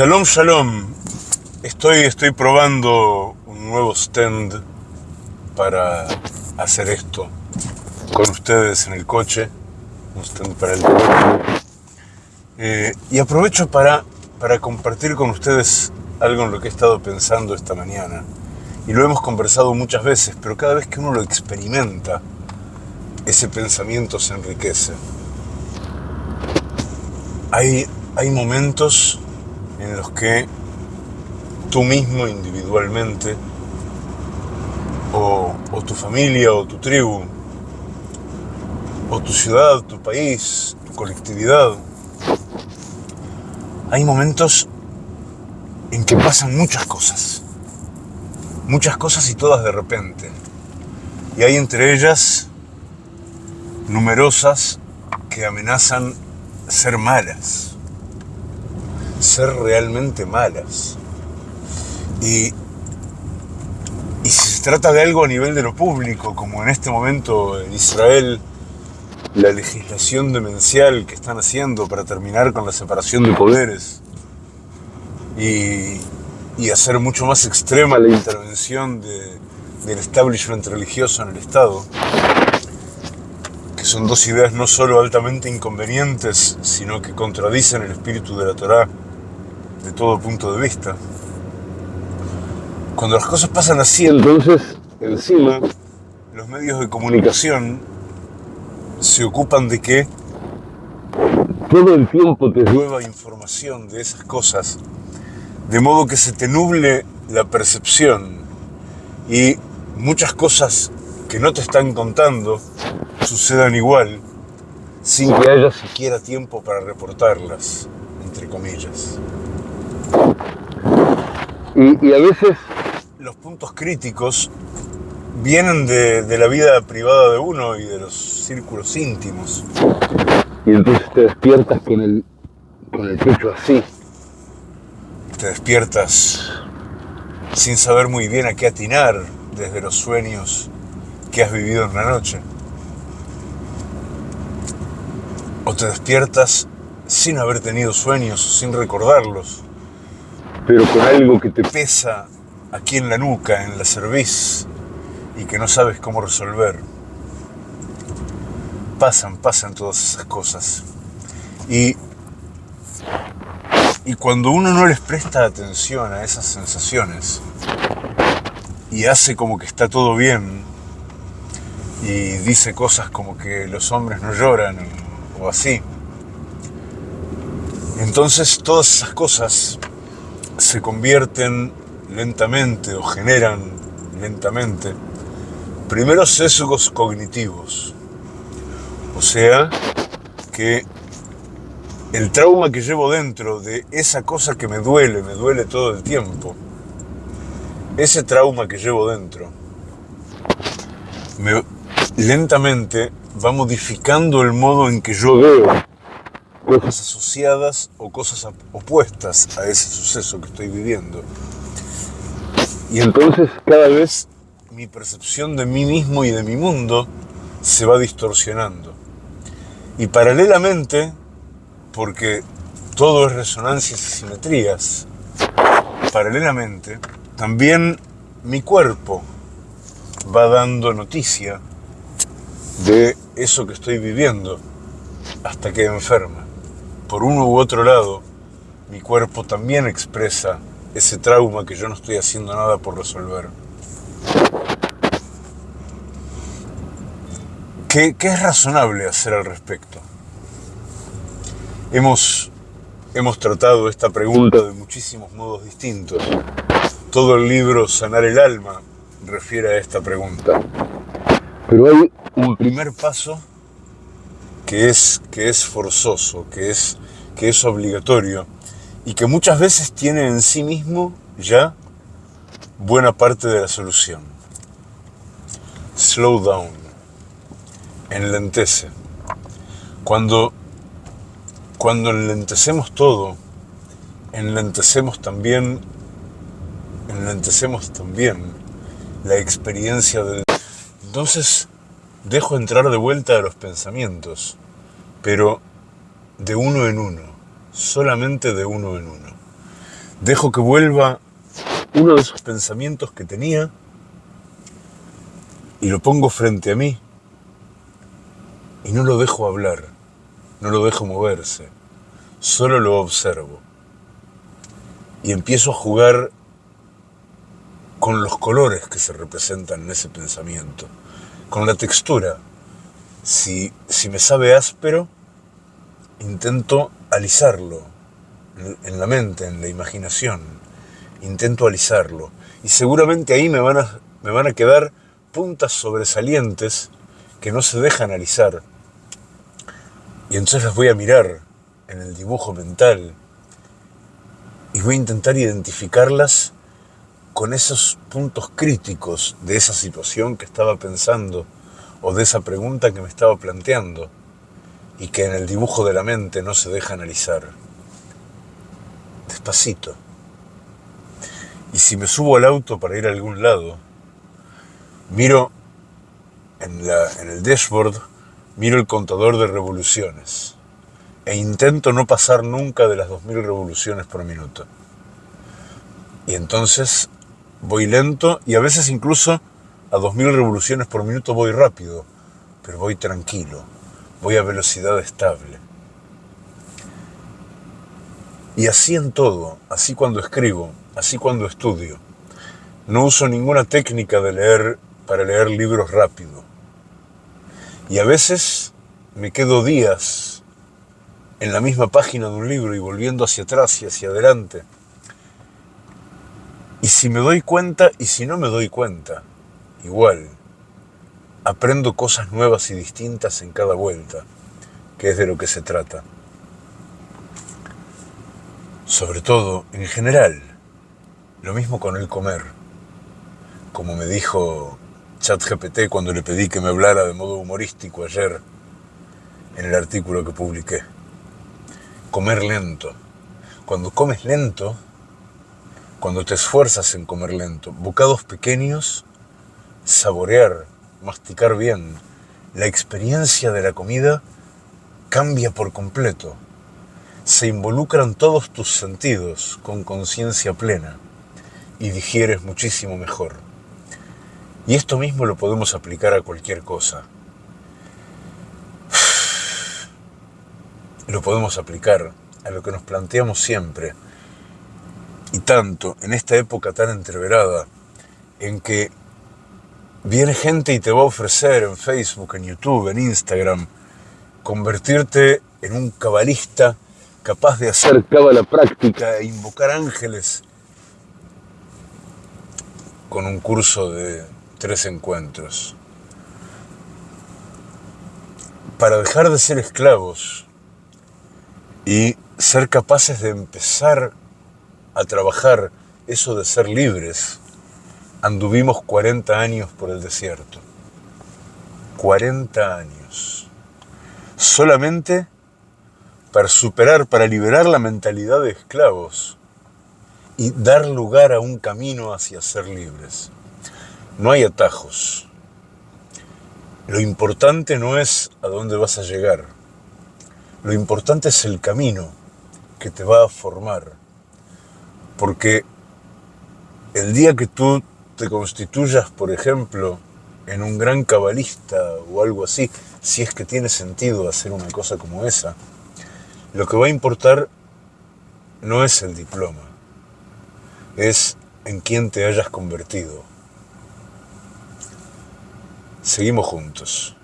Shalom, shalom. Estoy, estoy probando un nuevo stand para hacer esto con ustedes en el coche. Un stand para el coche. Eh, y aprovecho para, para compartir con ustedes algo en lo que he estado pensando esta mañana. Y lo hemos conversado muchas veces, pero cada vez que uno lo experimenta, ese pensamiento se enriquece. Hay, hay momentos en los que tú mismo individualmente, o, tu familia, o tu tribu, o tu ciudad, tu país, tu colectividad, hay momentos en que pasan muchas cosas. Muchas cosas y todas de repente. Y hay entre ellas numerosas que amenazan ser malas. Ser realmente malas. Y, y si se trata de algo a nivel de lo público, como en este momento en Israel, la legislación demencial que están haciendo para terminar con la separación de poderes y, y hacer mucho más extrema la intervención de, del establishment religioso en el Estado, que son dos ideas no solo altamente inconvenientes, sino que contradicen el espíritu de la Torá de todo punto de vista. Cuando las cosas pasan así, entonces, encima, los medios de comunicación se ocupan de que todo el tiempo te llueva información de esas cosas, de modo que se te nuble la percepción y muchas cosas que no te están contando sucedan igual sin que haya siquiera tiempo para reportarlas, entre comillas. Y, y a veces los puntos críticos vienen de, de, la vida privada de uno y de los círculos íntimos. Y entonces te despiertas con el, con el pecho así. Te despiertas sin saber muy bien a qué atinar desde los sueños que has vivido en la noche. O te despiertas sin haber tenido sueños sin recordarlos, pero con algo que te pesa aquí en la nuca, en la cerviz, y que no sabes cómo resolver. Pasan, pasan todas esas cosas. Y, y cuando uno no les presta atención a esas sensaciones y hace como que está todo bien y dice cosas como que los hombres no lloran o así, entonces todas esas cosas se convierten lentamente o generan lentamente primeros sesgos cognitivos. O sea, que el trauma que llevo dentro de esa cosa que me duele, me duele todo el tiempo, ese trauma que llevo dentro, me, lentamente va modificando el modo en que yo veo cosas asociadas o cosas opuestas a ese suceso que estoy viviendo. Y entonces cada vez mi percepción de mí mismo y de mi mundo se va distorsionando. Y paralelamente, porque todo es resonancias y simetrías, paralelamente, también mi cuerpo va dando noticia de eso que estoy viviendo hasta que enferma. Por uno u otro lado, mi cuerpo también expresa ese trauma que yo no estoy haciendo nada por resolver. ¿Qué, ¿Qué, es razonable hacer al respecto? Hemos, hemos tratado esta pregunta de muchísimos modos distintos. Todo el libro Sanar el Alma refiere a esta pregunta. Pero hay un primer paso que es, que es forzoso, que es, que es obligatorio y que muchas veces tiene en sí mismo ya buena parte de la solución. Slow down enlentece. Cuando, cuando enlentecemos todo, enlentecemos también, enlentecemos también la experiencia del... Entonces, dejo entrar de vuelta a los pensamientos, pero de uno en uno, solamente de uno en uno. Dejo que vuelva uno de esos pensamientos que tenía y lo pongo frente a mí y no lo dejo hablar, no lo dejo moverse, solo lo observo. Y empiezo a jugar con los colores que se representan en ese pensamiento, con la textura. Si, si me sabe áspero, intento alisarlo en la mente, en la imaginación. Intento alisarlo. Y seguramente ahí me van a, me van a quedar puntas sobresalientes que no se dejan alisar. Y entonces las voy a mirar en el dibujo mental y voy a intentar identificarlas con esos puntos críticos de esa situación que estaba pensando o de esa pregunta que me estaba planteando y que en el dibujo de la mente no se deja analizar. Despacito. Y si me subo al auto para ir a algún lado, miro en, el dashboard, miro el contador de revoluciones e intento no pasar nunca de las 2.000 revoluciones por minuto. Y entonces voy lento y a veces incluso a 2.000 revoluciones por minuto voy rápido, pero voy tranquilo, voy a velocidad estable. Y así en todo, así cuando escribo, así cuando estudio. No uso ninguna técnica de leer para leer libros rápido. Y a veces me quedo días en la misma página de un libro y volviendo hacia atrás y hacia adelante. Si me doy cuenta y si no me doy cuenta, igual, aprendo cosas nuevas y distintas en cada vuelta, que es de lo que se trata. Sobre todo, en general, lo mismo con el comer. Como me dijo ChatGPT cuando le pedí que me hablara de modo humorístico ayer en el artículo que publiqué. Comer lento. Cuando comes lento, cuando te esfuerzas en comer lento, bocados pequeños, saborear, masticar bien, la experiencia de la comida cambia por completo. Se involucran todos tus sentidos con conciencia plena y digieres muchísimo mejor. Y esto mismo lo podemos aplicar a cualquier cosa. Lo podemos aplicar a lo que nos planteamos siempre, y tanto en esta época tan entreverada, en que viene gente y te va a ofrecer en Facebook, en YouTube, en Instagram, convertirte en un cabalista capaz de hacer cábala práctica e invocar ángeles con un curso de tres encuentros. Para dejar de ser esclavos y ser capaces de empezar a trabajar eso de ser libres, anduvimos 40 años por el desierto. 40 años. Solamente para superar, para liberar la mentalidad de esclavos y dar lugar a un camino hacia ser libres. No hay atajos. Lo importante no es a dónde vas a llegar. Lo importante es el camino que te va a formar. Porque el día que tú te constituyas, por ejemplo, en un gran cabalista o algo así, si es que tiene sentido hacer una cosa como esa, lo que va a importar no es el diploma, es en quién te hayas convertido. Seguimos juntos.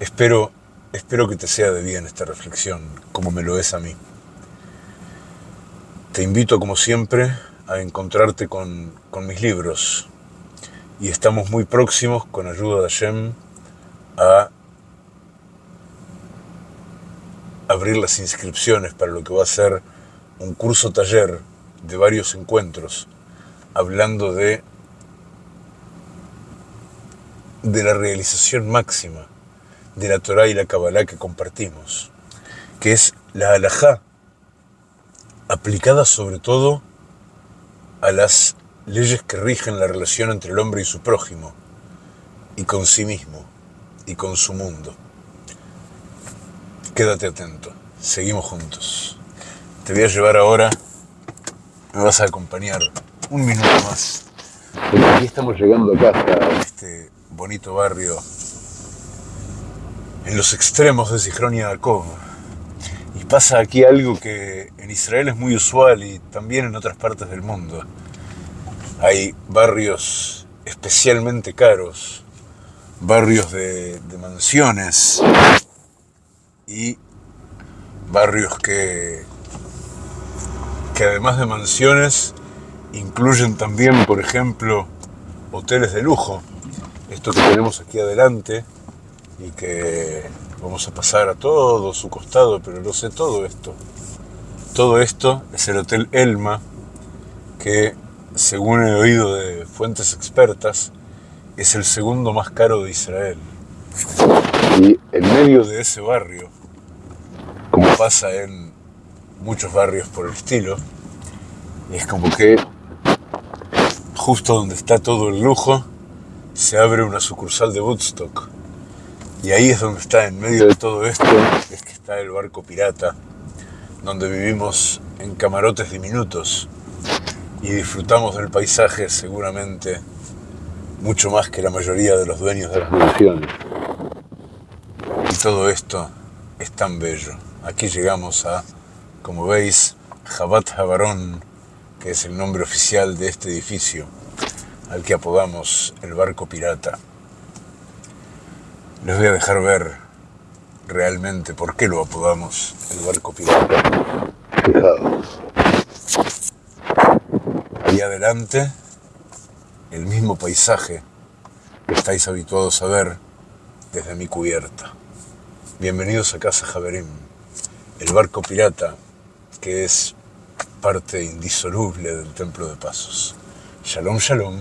Espero, espero que te sea de bien esta reflexión, como me lo es a mí. Te invito, como siempre, a encontrarte con, con mis libros. Y estamos muy próximos, con ayuda de Hashem, a abrir las inscripciones para lo que va a ser un curso taller de varios encuentros, hablando de de la realización máxima de la Torah y la Kabbalah que compartimos, que es la halajá, aplicada sobre todo a las leyes que rigen la relación entre el hombre y su prójimo, y con sí mismo, y con su mundo. Quédate atento, seguimos juntos. Te voy a llevar ahora me vas a acompañar un minuto más. Porque aquí estamos llegando a casa, a este bonito barrio, en los extremos de Zichron Yaakov. Y pasa aquí algo que en Israel es muy usual y también en otras partes del mundo. Hay barrios especialmente caros, barrios de, mansiones y barrios que, que además de mansiones incluyen también, por ejemplo, hoteles de lujo. Esto que tenemos aquí adelante y que vamos a pasar a todo su costado, pero no sé todo esto. Todo esto es el Hotel Elma, que según he oído de fuentes expertas, es el segundo más caro de Israel. Y en medio de ese barrio, como pasa en muchos barrios por el estilo, es como que justo donde está todo el lujo, se abre una sucursal de Woodstock. Y ahí es donde está, en medio de todo esto, es que está el barco pirata, donde vivimos en camarotes diminutos y disfrutamos del paisaje seguramente mucho más que la mayoría de los dueños de las mansiones. Y todo esto es tan bello. Aquí llegamos a, como veis, Jabat Jabarón, que es el nombre oficial de este edificio, al que apodamos el barco pirata. Les voy a dejar ver realmente por qué lo apodamos el barco pirata. Fijaos. Ahí adelante, el mismo paisaje que estáis habituados a ver desde mi cubierta. Bienvenidos a Casa Javerim, el barco pirata que es parte indisoluble del Templo de Pasos. Shalom, shalom.